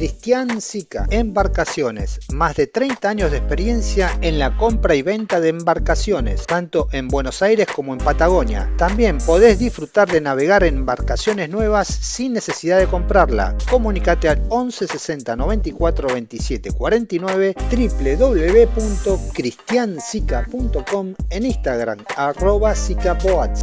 Cristian Sica, Embarcaciones, más de 30 años de experiencia en la compra y venta de embarcaciones, tanto en Buenos Aires como en Patagonia. También podés disfrutar de navegar en embarcaciones nuevas sin necesidad de comprarla. Comunicate al 11 60 94 27 49 www.cristiansica.com en Instagram arroba sicapoats.